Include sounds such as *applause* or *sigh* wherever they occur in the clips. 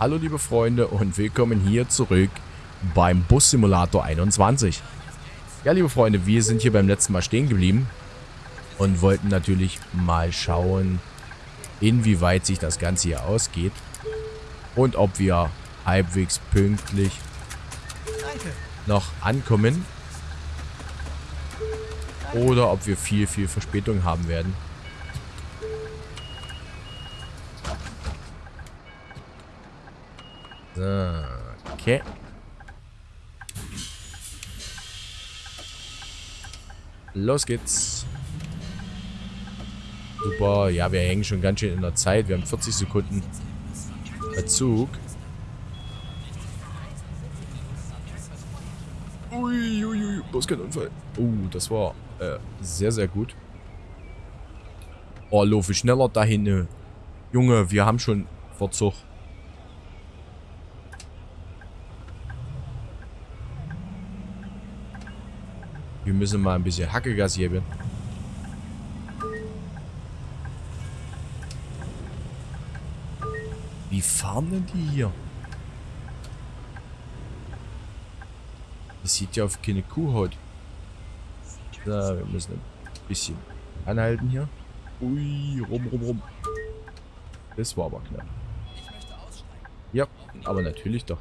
Hallo liebe Freunde und willkommen hier zurück beim Bus Simulator 21. Ja liebe Freunde, wir sind hier beim letzten Mal stehen geblieben und wollten natürlich mal schauen, inwieweit sich das Ganze hier ausgeht und ob wir halbwegs pünktlich noch ankommen oder ob wir viel, viel Verspätung haben werden. So, okay. Los geht's. Super. Ja, wir hängen schon ganz schön in der Zeit. Wir haben 40 Sekunden Verzug. Uiuiui, ui, ui, bloß kein Unfall. Uh, das war äh, sehr, sehr gut. Oh, laufe schneller dahin. Junge, wir haben schon Verzug. Müssen mal ein bisschen Hackegas geben. Wie fahren denn die hier? Das sieht ja auf keine Kuhhaut. So, wir müssen ein bisschen anhalten hier. Ui, rum, rum, rum. Das war aber knapp. Ja, aber natürlich doch.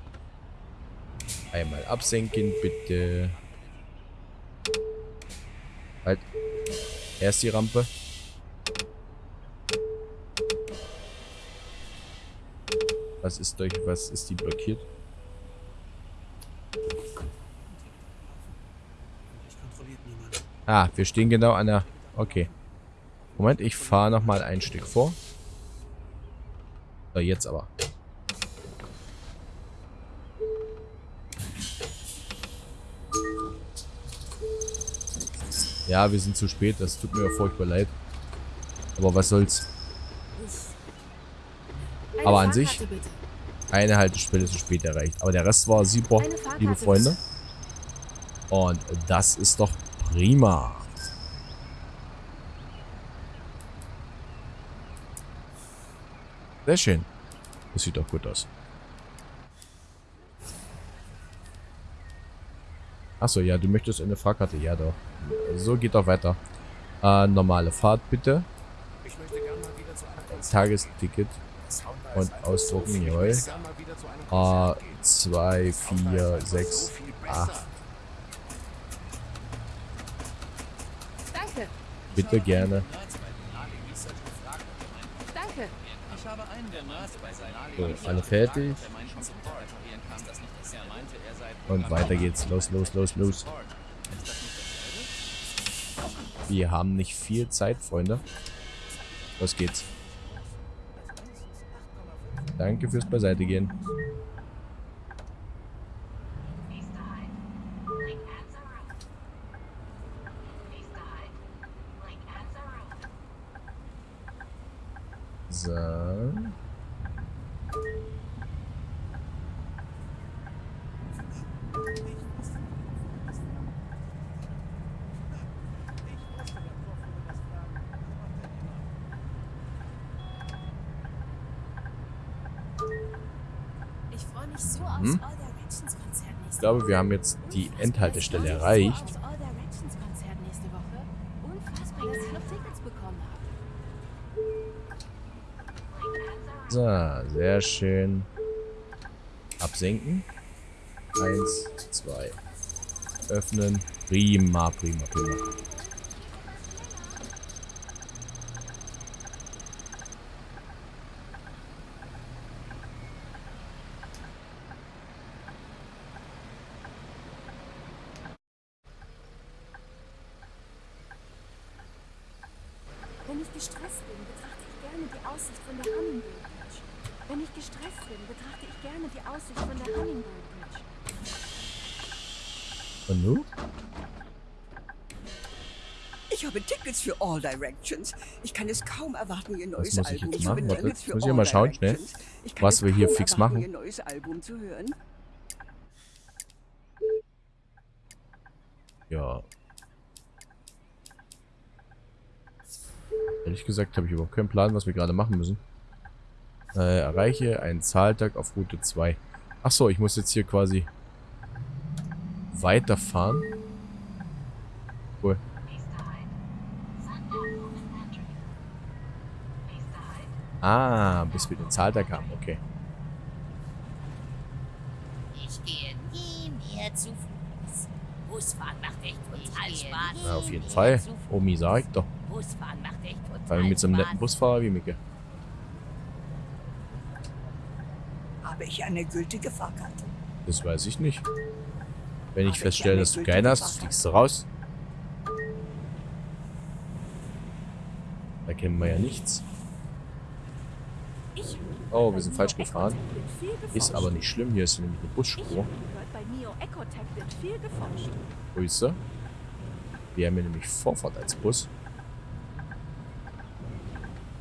Einmal absenken, bitte. Halt. Erst die Rampe. Was ist durch, was ist die blockiert? Ah, wir stehen genau an der... Okay. Moment, ich fahre nochmal ein Stück vor. So, jetzt aber. Ja, wir sind zu spät. Das tut mir furchtbar leid. Aber was soll's. Aber an sich, eine Haltestelle zu spät erreicht. Aber der Rest war super, liebe Freunde. Und das ist doch prima. Sehr schön. Das sieht doch gut aus. Achso, ja, du möchtest eine Fahrkarte. Ja, doch. So, geht doch weiter. Äh, normale Fahrt, bitte. Tagesticket. Und ausdrucken, jawohl. A, 2, 4, 6, 8. Danke. Bitte gerne. Danke. So, alle fertig. Und weiter geht's. Los, los, los, los. Wir haben nicht viel Zeit, Freunde. Los geht's. Danke fürs Beiseite gehen. So. Ich freue mich so aufs Mhm. All Directions Konzert nächste Ich glaube, wir haben jetzt die Endhaltestelle erreicht. So, sehr schön. Absenken. Eins, zwei. Öffnen. Prima, prima, prima. Wenn ich gestresst bin, betrachte ich gerne die Aussicht von der Hummingbird Bridge. Wenn ich gestresst bin, betrachte ich gerne die Aussicht von der Hummingbird Bridge. Und nu? Ich habe Tickets für All Directions. Ich kann es kaum erwarten, ihr neues muss ich Album jetzt zu machen? Warte, muss ich mal schauen, schnell, was wir hier fix machen. Ihr neues Album zu hören. Ja. Ehrlich gesagt habe ich überhaupt keinen Plan, was wir gerade machen müssen. Äh, erreiche einen Zahltag auf Route 2. Achso, ich muss jetzt hier quasi weiterfahren. Cool. Ah, bis wir den Zahltag haben, okay. Ich gehe nie mehr zu Fuß. Busfahren macht echt total Spaß. Na, auf jeden Fall. Omi sagt doch. Busfahren macht echt total Vor allem mit so einem netten. Busfahrer wie Micke. Habe ich eine gültige Fahrkarte? Das weiß ich nicht. Wenn ich feststelle, ich dass du eine keine hast, fliegst du raus. Da kennen wir ja nichts. Ich Oh, wir sind falsch gefahren. Ist aber nicht schlimm. Hier ist nämlich eine Busspur. Grüße. Wir haben hier nämlich Vorfahrt als Bus.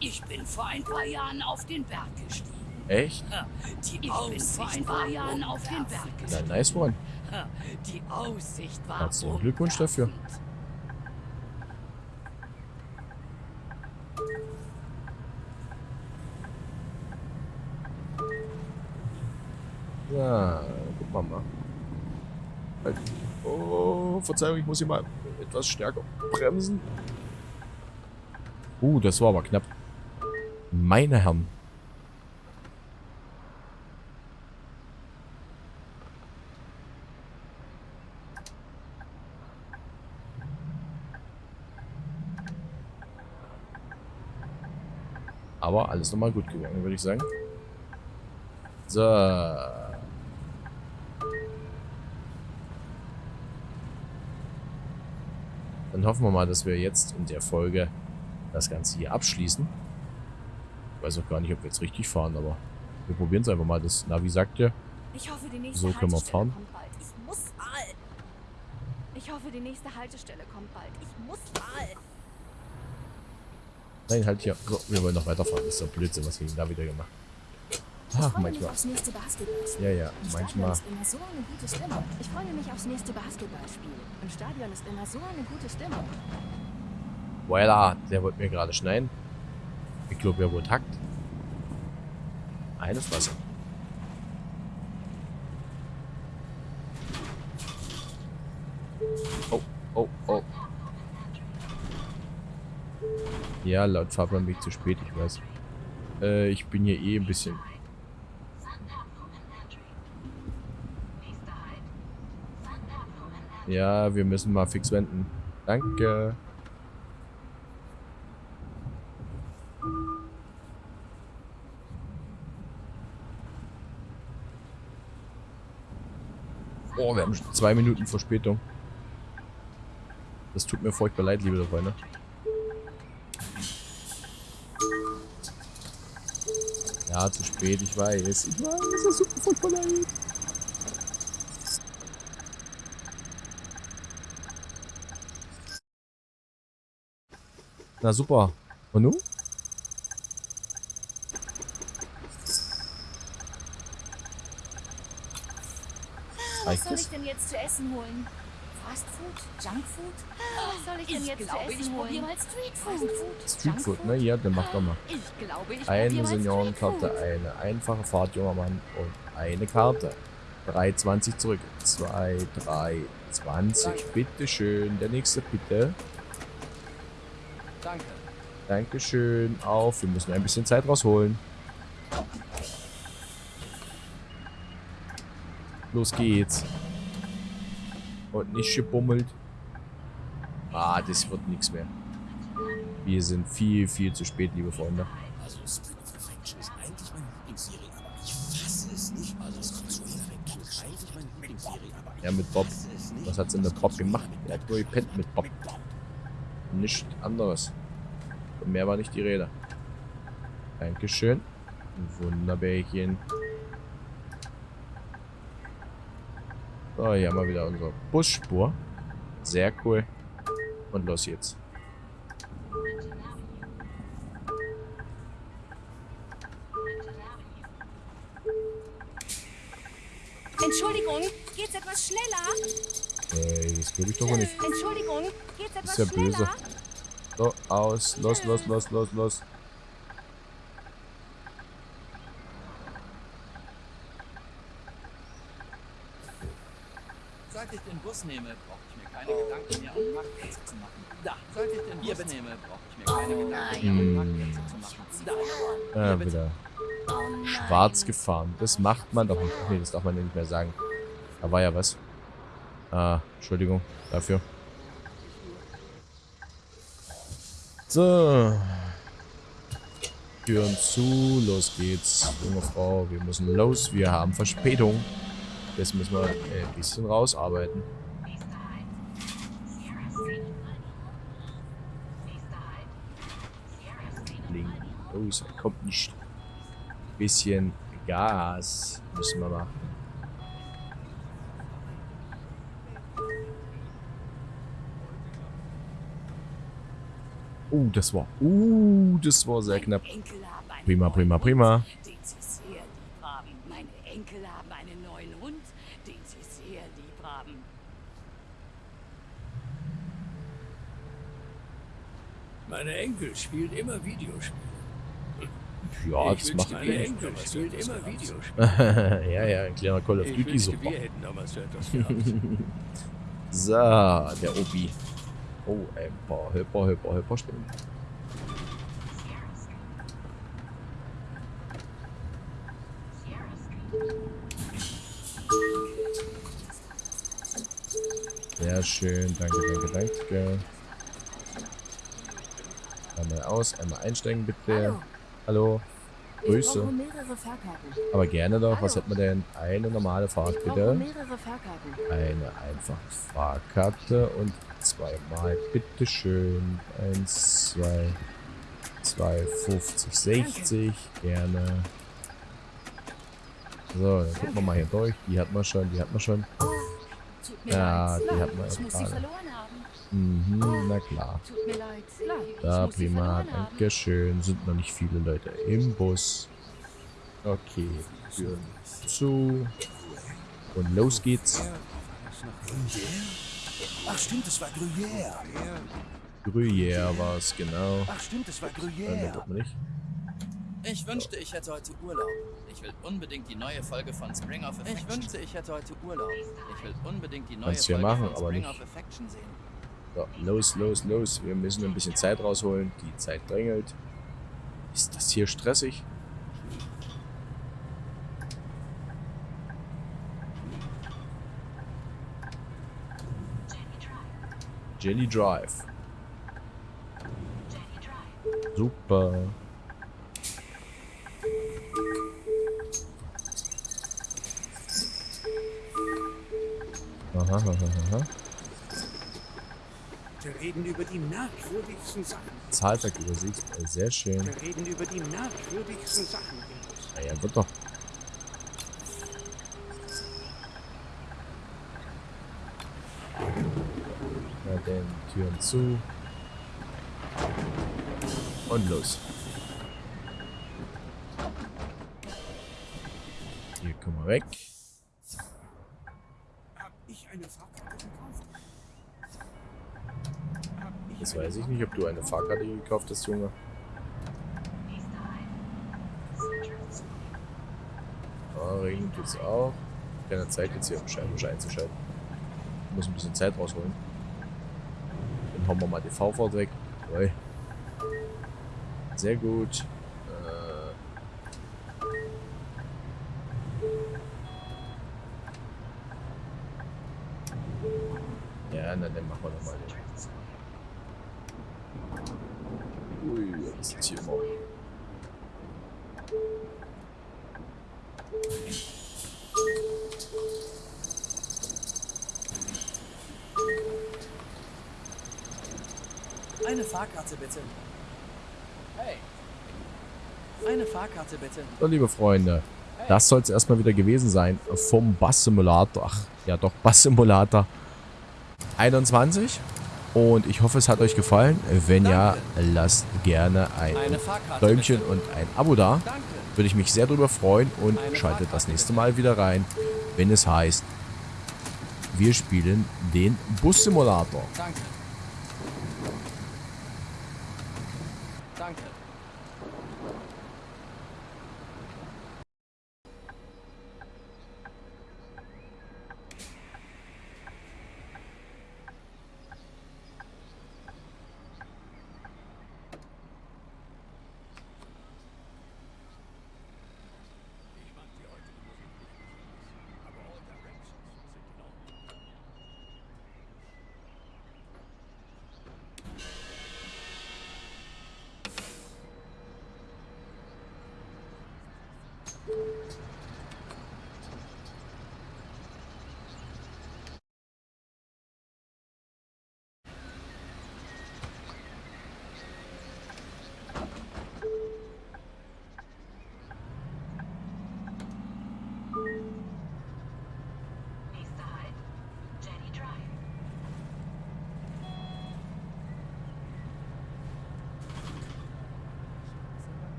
Ich bin vor ein paar Jahren auf den Berg gestiegen. Echt? Die ein paar Jahren auf den Berg Na, nice one. Die Aussicht war Herzlichen Glückwunsch dafür. Ja, gucken wir mal. Halt. Oh, Verzeihung, ich muss hier mal etwas stärker bremsen. Uh, das war aber knapp. Meine Herren. Aber alles nochmal gut gegangen, würde ich sagen. So. Dann hoffen wir mal, dass wir jetzt in der Folge das Ganze hier abschließen. Ich weiß auch gar nicht, ob wir jetzt richtig fahren, aber wir probieren es einfach mal. Das Navi sagt ja, Ich hoffe, die nächste So können wir fahren. Ich muss mal. Ich hoffe, die nächste Haltestelle kommt bald. Ich muss mal. Nein, halt hier. So, wir wollen noch weiterfahren. Das ist doch Blödsinn, was wir da wieder gemacht Ich Ach, manchmal. Ja, ja, manchmal. So. Ich freue mich aufs nächste Basketballspiel. Im Stadion ist immer so eine gute Stimmung. Voila, der wollte mir gerade schneiden. Ich glaube, er wurde hackt. Eines Wasser. Oh, oh, oh. Ja, laut Fahrplan bin ich zu spät, ich weiß. Äh, ich bin hier eh ein bisschen... Ja, wir müssen mal fix wenden. Danke. Oh, wir haben schon zwei Minuten Verspätung. Das tut mir furchtbar leid, liebe Freunde. Ja, zu spät, ich weiß. Ich weiß, das tut mir furchtbar leid. Na super. Und nun? Was Reicht soll ich denn jetzt zu essen holen? Fast Food? Junk Food? Was soll ich denn Ich jetzt glaube, zu ich essen probiere mal? Streetfood, Junk ne? Ja, dann mach doch mal. Ich glaube, ich Eine Seniorenkarte, eine einfache Fahrt, junger Mann und eine Karte. 3,20 zurück. 2, 3, 20. Bitteschön. Der nächste bitte. Danke. Dankeschön. Auf. Wir müssen ein bisschen Zeit rausholen. Los geht's. Und nicht gebummelt. Ah, das wird nichts mehr. Wir sind viel, viel zu spät, liebe Freunde. Also Perfection ist eigentlich meine Lieblingsserie, aber ich fasse es nicht. Also Perfection ist eigentlich meine Lieblingsserie, aber ich Ja, mit Bob. Was hat's denn der Bob gemacht? Er hat nur gepennt mit Bob. Mit. Nichts anderes. Von mehr war nicht die Rede. Dankeschön. Wunderbärchen. So, hier haben wir wieder unsere Busspur. Sehr cool. Und los jetzt. Entschuldigung, geht's etwas schneller? Ey, das glaube ich doch nicht. Entschuldigung, geht's etwas Ist ja böse. schneller? So, aus. Los, los, los, los, los. Bus nehme, brauche ich mir keine Gedanken mehr um Parkplätze zu machen. Da. Sollte ich den Bus nehme, brauche ich mir keine Gedanken mehr um Parkplätze zu machen. Da. Ah, wieder schwarz gefahren. Das macht man doch nicht. Nee, das darf man ja nicht mehr sagen. Da war ja was. Ah, Entschuldigung dafür. So. Türen zu, los geht's. Junge Frau, wir müssen los, wir haben Verspätung. Jetzt müssen wir ein bisschen rausarbeiten. Er kommt nicht. Bisschen Gas müssen wir machen. Uh, das war, uh, das war sehr knapp. Prima, prima, prima. Meine Enkel haben einen neuen Hund, den sie sehr lieb haben. Meine Enkel spielen immer Videospiele. Ja, ich das macht immer Videospiele. *laughs* ja, ja, ein kleiner Call of Duty super. so. *laughs* So, der Obi. Oh, ein paar Hüpper, Hüpper, Hüpper stehen. Sehr schön, danke, danke, danke. Einmal aus, einmal einsteigen bitte. Hallo. Ich Grüße. Aber gerne doch. Was hat man denn? Eine normale Fahrt bitte. Eine einfache Fahrkarte und zweimal bitteschön. Eins, zwei, zwei, 50, 60. Gerne. So, dann gucken wir mal hier durch. Die hat man schon, die hat man schon. Mir Ja, die hat man Ich Mhm, na klar. Tut mir leid. Da, sie prima. Dankeschön. Sind noch nicht viele Leute im Bus. Okay, Türen zu. Und los geht's. Ach stimmt, es war Gruyère. Gruyère war es, genau. Ach stimmt, es war Äh, Gruyère. tut man nicht. Ich wünschte, ich hätte heute Urlaub. Ich will unbedingt die neue Folge von Spring of Affection. Ich wünschte, ich hätte heute Urlaub. Ich will unbedingt die neue ja Folge machen, von aber Spring nicht. of Affection sehen. So, los, los, los. Wir müssen ein bisschen Zeit rausholen. Die Zeit drängelt. Ist das hier stressig? Jenny Drive. Super. Aha, aha, aha. Wir reden über die merkwürdigsten Sachen. Zahltagübersicht. Äh, Sehr schön. Wir reden über die merkwürdigsten Sachen. Naja, wird doch. Na denn, Türen zu. Und los. Hier kommen wir weg. Hab ich eine Fahrkarte gekauft? Hab ich Das eine weiß ich nicht, ob du eine Fahrkarte gekauft hast, Junge. Ah, Regen tut's auch. Keine Zeit jetzt hier, um Scheibenwischer einzuschalten. Ich muss ein bisschen Zeit rausholen. Dann hauen wir mal die V-Fahrt weg. Sehr gut. Äh. Ja, na dann machen wir doch mal den. Ui, was ist jetzt hier immer? Eine Fahrkarte bitte. Hey. Eine Fahrkarte bitte. So, liebe Freunde, das soll es erstmal wieder gewesen sein vom Bus Simulator. Ach, ja doch, Bus Simulator 21. Und ich hoffe, es hat euch gefallen. Wenn ja, lasst gerne ein Däumchen bitte. und ein Abo da. Danke. Würde ich mich sehr drüber freuen und Eine schaltet das Fahrkarte nächste Mal wieder rein, wenn es heißt, wir spielen den Bus Simulator. Danke. Danke.